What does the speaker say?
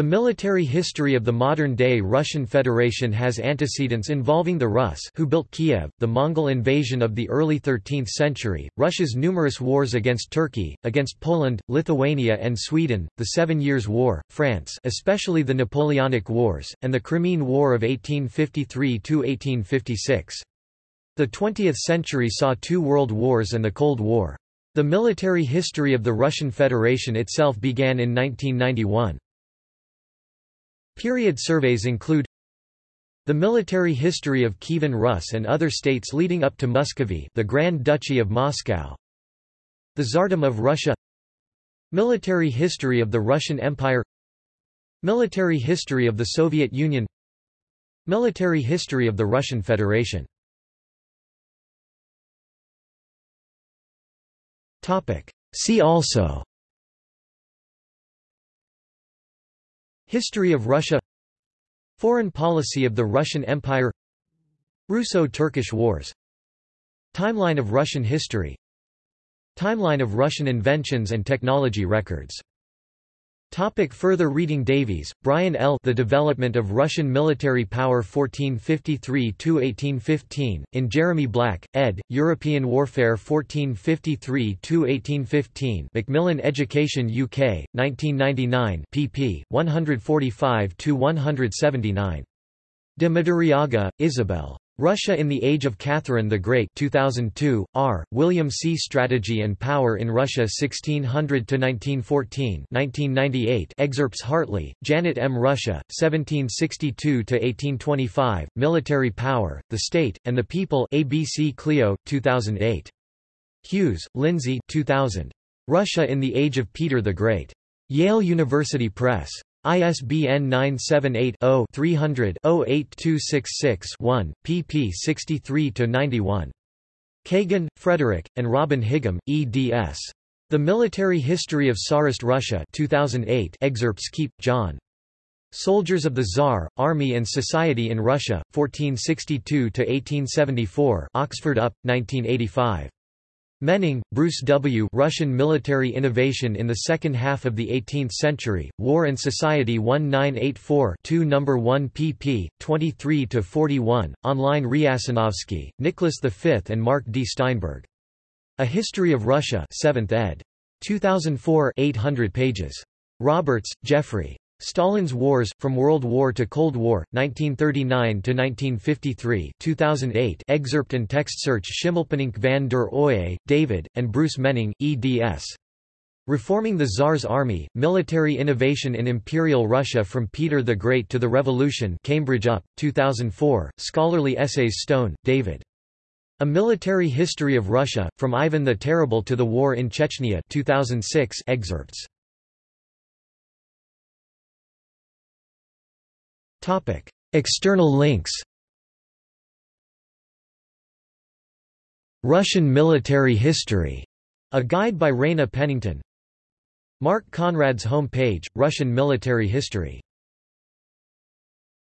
The military history of the modern-day Russian Federation has antecedents involving the Rus who built Kiev, the Mongol invasion of the early 13th century, Russia's numerous wars against Turkey, against Poland, Lithuania and Sweden, the Seven Years' War, France especially the Napoleonic Wars, and the Crimean War of 1853–1856. The 20th century saw two world wars and the Cold War. The military history of the Russian Federation itself began in 1991. Period surveys include the military history of Kievan Rus and other states leading up to Muscovy the Grand Duchy of Moscow. The Tsardom of Russia. Military history of the Russian Empire. Military history of the Soviet Union. Military history of the Russian Federation. See also History of Russia. Foreign policy of the Russian Empire. Russo-Turkish Wars. Timeline of Russian history. Timeline of Russian inventions and technology records Topic further reading Davies, Brian L. The Development of Russian Military Power 1453–1815, in Jeremy Black, ed., European Warfare 1453–1815 Macmillan Education UK, 1999 pp. 145–179. De Madariaga, Isabel. Russia in the Age of Catherine the Great 2002, R. William C. Strategy and Power in Russia 1600–1914 1998 excerpts Hartley, Janet M. Russia, 1762–1825, Military Power, the State, and the People ABC Clio, 2008. Hughes, Lindsay 2000. Russia in the Age of Peter the Great. Yale University Press. ISBN 978-0-300-08266-1, pp 63–91. Kagan, Frederick, and Robin Higham, eds. The Military History of Tsarist Russia 2008 excerpts Keep, John. Soldiers of the Tsar, Army and Society in Russia, 1462–1874 Oxford UP, 1985. Menning, Bruce W. Russian Military Innovation in the Second Half of the Eighteenth Century, War and Society 1984 2 No. 1 pp. 23–41, online Riasanovsky, Nicholas V and Mark D. Steinberg. A History of Russia 7th ed. 2004 800 pages. Roberts, Geoffrey. Stalin's Wars, From World War to Cold War, 1939–1953 2008 excerpt and text search Schimmelpenninck van der Oye, David, and Bruce Menning, eds. Reforming the Tsar's Army, Military Innovation in Imperial Russia from Peter the Great to the Revolution Cambridge UP, 2004, Scholarly Essays Stone, David. A Military History of Russia, From Ivan the Terrible to the War in Chechnya 2006 excerpts. External links Russian military history, a guide by Reina Pennington. Mark Conrad's homepage, Russian military history